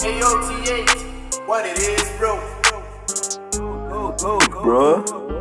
AOTH, what it is, bro. Bruh.